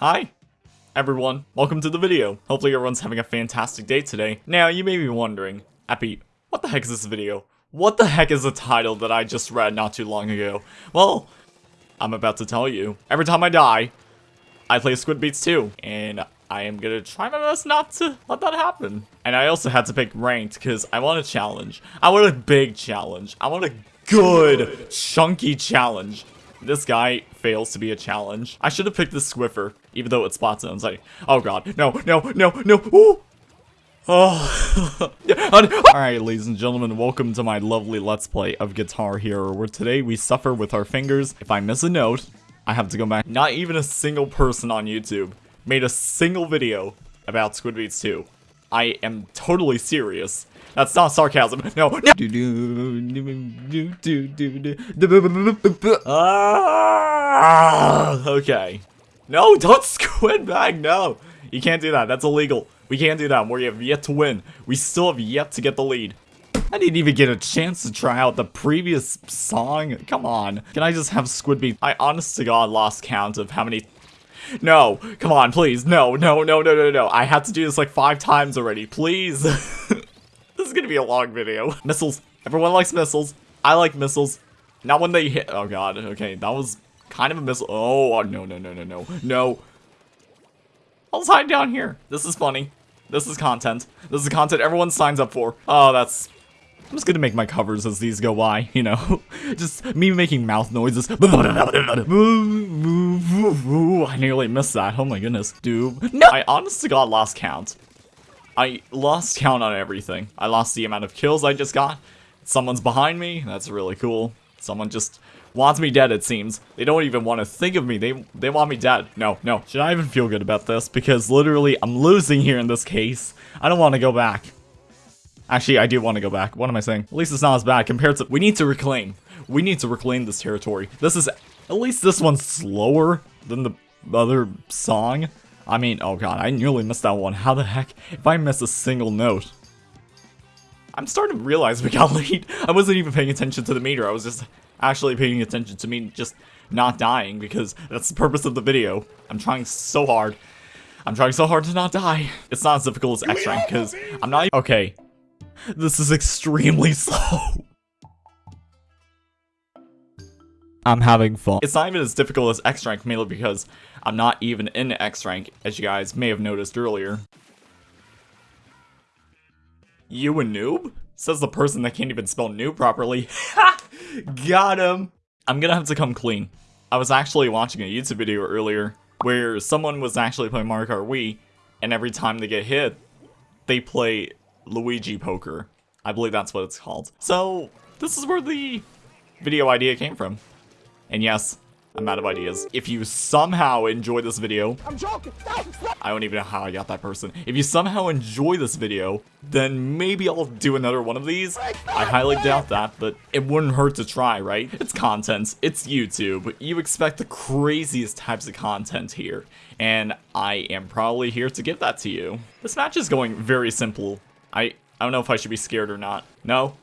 Hi, everyone. Welcome to the video. Hopefully everyone's having a fantastic day today. Now, you may be wondering, Epi, what the heck is this video? What the heck is the title that I just read not too long ago? Well, I'm about to tell you. Every time I die, I play Squid Beatz 2, and I am gonna try my best not to let that happen. And I also had to pick ranked, because I want a challenge. I want a big challenge. I want a good, chunky challenge. This guy fails to be a challenge. I should have picked the Squiffer, even though it's Splat Zones. Like, oh god, no, no, no, no, ooh! Oh, Alright, ladies and gentlemen, welcome to my lovely Let's Play of Guitar Hero, where today we suffer with our fingers. If I miss a note, I have to go back. Not even a single person on YouTube made a single video about Squid Beatz 2. I am totally serious. That's not sarcasm. No, no. Ah, okay. No, don't squid bag. No, you can't do that. That's illegal. We can't do that. We have yet to win. We still have yet to get the lead. I didn't even get a chance to try out the previous song. Come on. Can I just have Squid Beat? I honest to God lost count of how many no, come on, please. No, no, no, no, no, no. I had to do this like five times already. Please. this is gonna be a long video. Missiles. Everyone likes missiles. I like missiles. Not when they hit. Oh god. Okay, that was kind of a missile. Oh, uh, no, no, no, no, no. No. I'll hide down here. This is funny. This is content. This is content everyone signs up for. Oh, that's... I'm just gonna make my covers as these go by, you know? just me making mouth noises. I nearly missed that. Oh my goodness. Dude. No! I honestly got lost count. I lost count on everything. I lost the amount of kills I just got. Someone's behind me. That's really cool. Someone just wants me dead, it seems. They don't even want to think of me. They they want me dead. No, no. Should I even feel good about this? Because literally, I'm losing here in this case. I don't want to go back. Actually, I do want to go back. What am I saying? At least it's not as bad compared to- We need to reclaim. We need to reclaim this territory. This is- At least this one's slower than the other song. I mean, oh god, I nearly missed that one. How the heck? If I miss a single note. I'm starting to realize we got late. I wasn't even paying attention to the meter. I was just actually paying attention to me just not dying because that's the purpose of the video. I'm trying so hard. I'm trying so hard to not die. It's not as difficult as X rank because I'm not- Okay. This is extremely slow. I'm having fun. It's not even as difficult as X rank mainly because I'm not even in X rank as you guys may have noticed earlier. You a noob? Says the person that can't even spell noob properly. Got him! I'm gonna have to come clean. I was actually watching a YouTube video earlier where someone was actually playing Mario Kart Wii, and every time they get hit, they play Luigi Poker. I believe that's what it's called. So, this is where the video idea came from. And yes, I'm out of ideas. If you somehow enjoy this video, I'm joking. I don't even know how I got that person. If you somehow enjoy this video, then maybe I'll do another one of these. I highly doubt that, but it wouldn't hurt to try, right? It's content, it's YouTube. You expect the craziest types of content here, and I am probably here to give that to you. This match is going very simple. I, I don't know if I should be scared or not. No,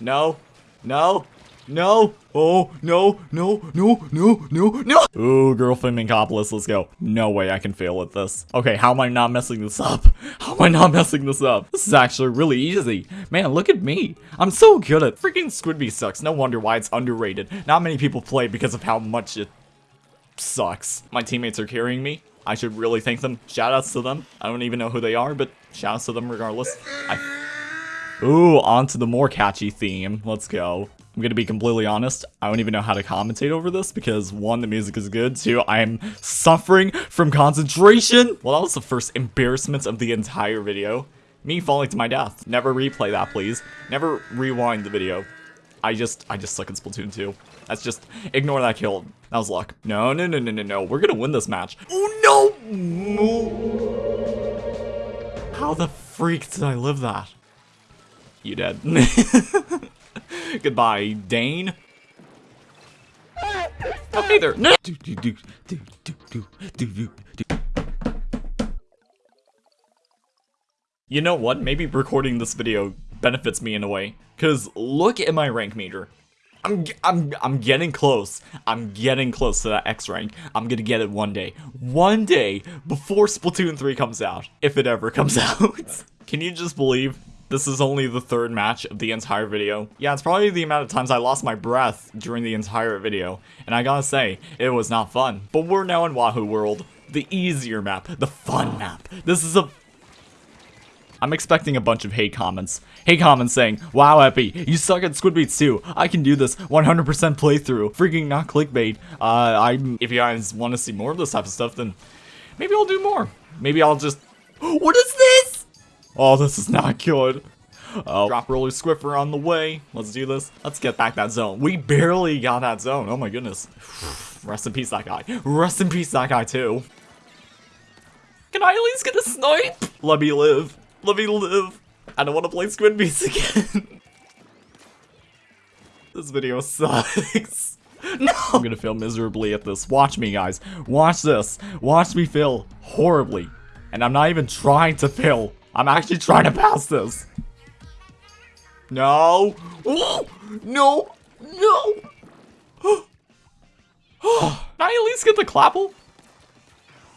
no, no, no! Oh, no, no, no, no, no, no! Ooh, girlfriend Minkopolis, let's go. No way I can fail at this. Okay, how am I not messing this up? How am I not messing this up? This is actually really easy. Man, look at me. I'm so good at freaking Squidby sucks. No wonder why it's underrated. Not many people play because of how much it sucks. My teammates are carrying me. I should really thank them. Shoutouts to them. I don't even know who they are, but shoutouts to them regardless. I Ooh, on to the more catchy theme. Let's go. I'm gonna be completely honest, I don't even know how to commentate over this because one, the music is good, two, I am suffering from concentration! Well, that was the first embarrassment of the entire video. Me falling to my death. Never replay that, please. Never rewind the video. I just, I just suck at Splatoon 2. That's just, ignore that kill. That was luck. No, no, no, no, no, no. We're gonna win this match. Oh, no! How the freak did I live that? You dead. Goodbye, Dane. Hey there. No. You know what? Maybe recording this video benefits me in a way. Because look at my rank meter. I'm, I'm, I'm getting close. I'm getting close to that X rank. I'm gonna get it one day. One day before Splatoon 3 comes out. If it ever comes out. Can you just believe this is only the third match of the entire video. Yeah, it's probably the amount of times I lost my breath during the entire video. And I gotta say, it was not fun. But we're now in Wahoo World. The easier map. The fun map. This is a I'm expecting a bunch of hate comments. Hate comments saying, Wow, Epi, you suck at Squid Beatz too. I can do this 100% playthrough. Freaking not clickbait. Uh, I'm... if you guys want to see more of this type of stuff, then maybe I'll do more. Maybe I'll just... What is this? Oh, this is not good. Oh, drop roller Squiffer on the way. Let's do this. Let's get back that zone. We barely got that zone. Oh my goodness. Rest in peace, that guy. Rest in peace, that guy too. Can I at least get a snipe? Let me live. Let me live. I don't want to play Squid Beatz again. this video sucks. No! I'm gonna fail miserably at this. Watch me, guys. Watch this. Watch me fail horribly. And I'm not even trying to fail. I'm actually trying to pass this. No. Oh, no. No. Can I at least get the Clapple?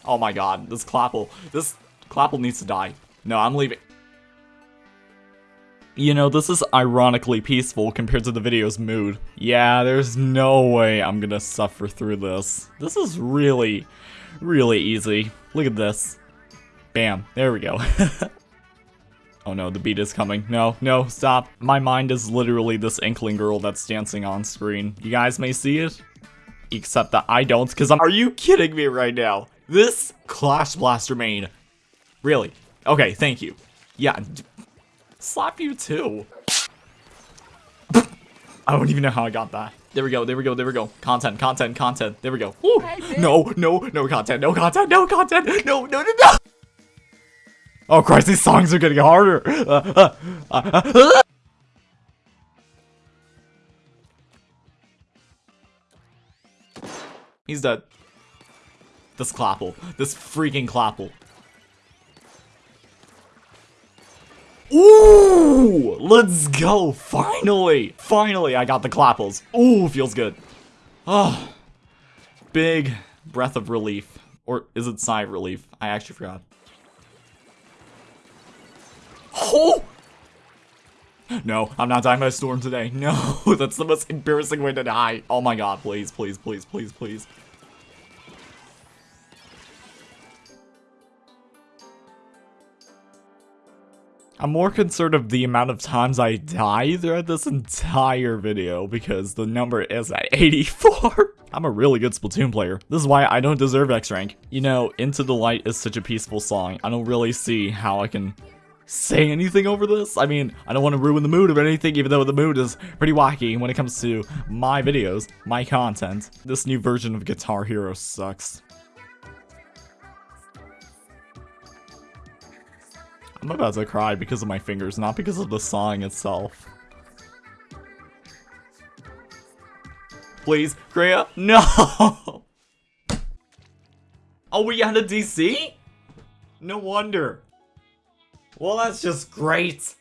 Oh my god, this Clapple. This Clapple needs to die. No, I'm leaving. You know, this is ironically peaceful compared to the video's mood. Yeah, there's no way I'm gonna suffer through this. This is really, really easy. Look at this. Bam, there we go. oh no, the beat is coming. No, no, stop. My mind is literally this inkling girl that's dancing on screen. You guys may see it, except that I don't, because I'm- Are you kidding me right now? This Clash Blaster main. Really? Okay, thank you. Yeah, slap you too. I don't even know how I got that. There we go, there we go, there we go. Content, content, content. There we go. Woo. No, no, no content, no content, no content. No, no, no, no. Oh Christ, these songs are getting harder. Uh, uh, uh, He's dead. This Clapple. This freaking Clapple. Ooh! Let's go! Finally! Finally, I got the clapples. Ooh, feels good. Oh. Big breath of relief. Or is it sigh of relief? I actually forgot. Oh! No, I'm not dying by a storm today. No, that's the most embarrassing way to die. Oh my god, please, please, please, please, please. I'm more concerned of the amount of times I die throughout this entire video because the number is at 84. I'm a really good Splatoon player. This is why I don't deserve X rank. You know, Into the Light is such a peaceful song. I don't really see how I can say anything over this. I mean, I don't want to ruin the mood of anything, even though the mood is pretty wacky when it comes to my videos, my content. This new version of Guitar Hero sucks. I'm about to cry because of my fingers, not because of the song itself. Please, Kreia? No! Oh, we had a DC? No wonder. Well, that's just great.